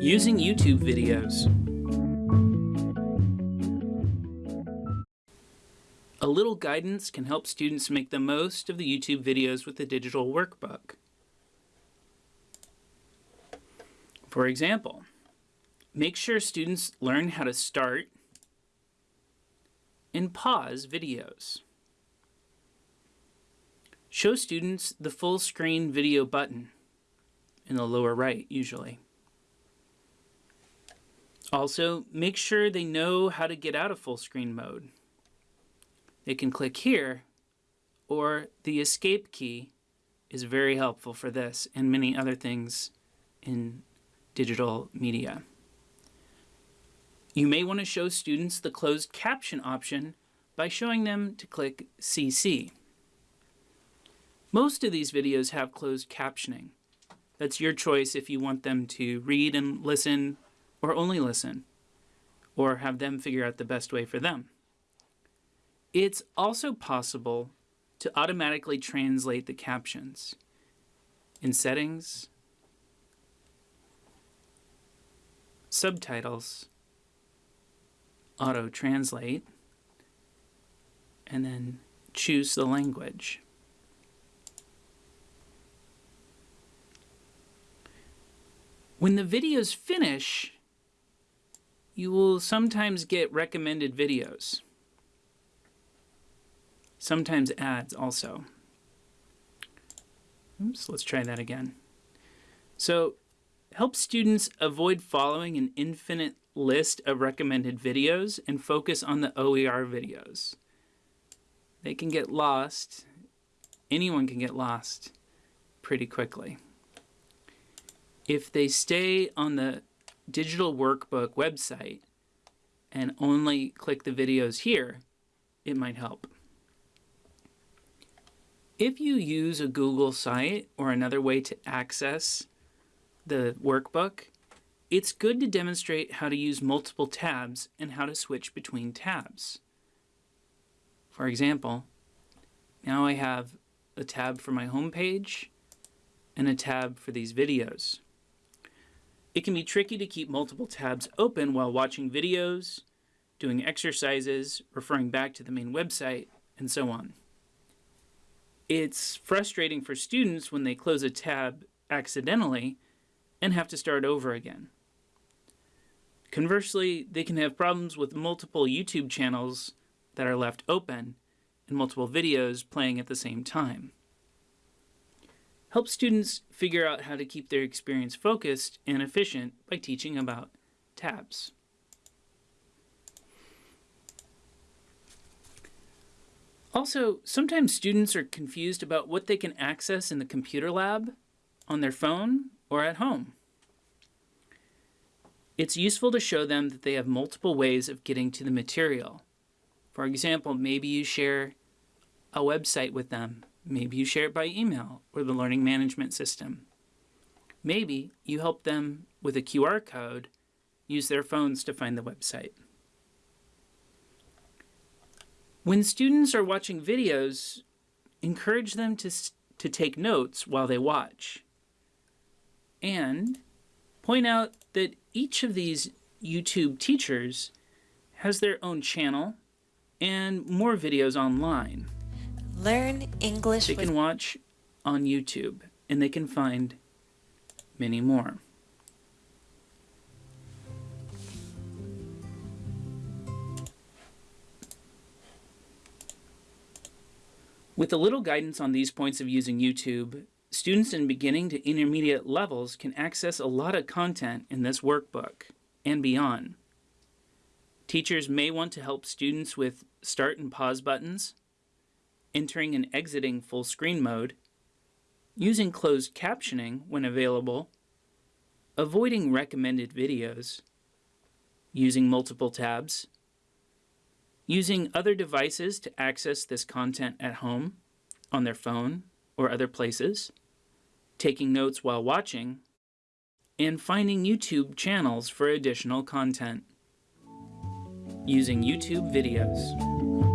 Using YouTube videos. A little guidance can help students make the most of the YouTube videos with the digital workbook. For example, make sure students learn how to start and pause videos. Show students the full screen video button in the lower right usually. Also, make sure they know how to get out of full screen mode. They can click here, or the escape key is very helpful for this and many other things in digital media. You may want to show students the closed caption option by showing them to click CC. Most of these videos have closed captioning. That's your choice if you want them to read and listen or only listen, or have them figure out the best way for them. It's also possible to automatically translate the captions. In Settings, Subtitles, Auto Translate, and then choose the language. When the videos finish, you will sometimes get recommended videos. Sometimes ads also. Oops, let's try that again. So help students avoid following an infinite list of recommended videos and focus on the OER videos. They can get lost, anyone can get lost pretty quickly. If they stay on the digital workbook website and only click the videos here, it might help. If you use a Google site or another way to access the workbook, it's good to demonstrate how to use multiple tabs and how to switch between tabs. For example, now I have a tab for my home page and a tab for these videos. It can be tricky to keep multiple tabs open while watching videos, doing exercises, referring back to the main website, and so on. It's frustrating for students when they close a tab accidentally and have to start over again. Conversely, they can have problems with multiple YouTube channels that are left open and multiple videos playing at the same time. Help students figure out how to keep their experience focused and efficient by teaching about tabs. Also, sometimes students are confused about what they can access in the computer lab, on their phone, or at home. It's useful to show them that they have multiple ways of getting to the material. For example, maybe you share a website with them Maybe you share it by email or the learning management system. Maybe you help them with a QR code use their phones to find the website. When students are watching videos, encourage them to, to take notes while they watch. And point out that each of these YouTube teachers has their own channel and more videos online. Learn English. They can watch on YouTube and they can find many more. With a little guidance on these points of using YouTube, students in beginning to intermediate levels can access a lot of content in this workbook and beyond. Teachers may want to help students with start and pause buttons, entering and exiting full screen mode, using closed captioning when available, avoiding recommended videos, using multiple tabs, using other devices to access this content at home, on their phone, or other places, taking notes while watching, and finding YouTube channels for additional content. Using YouTube videos.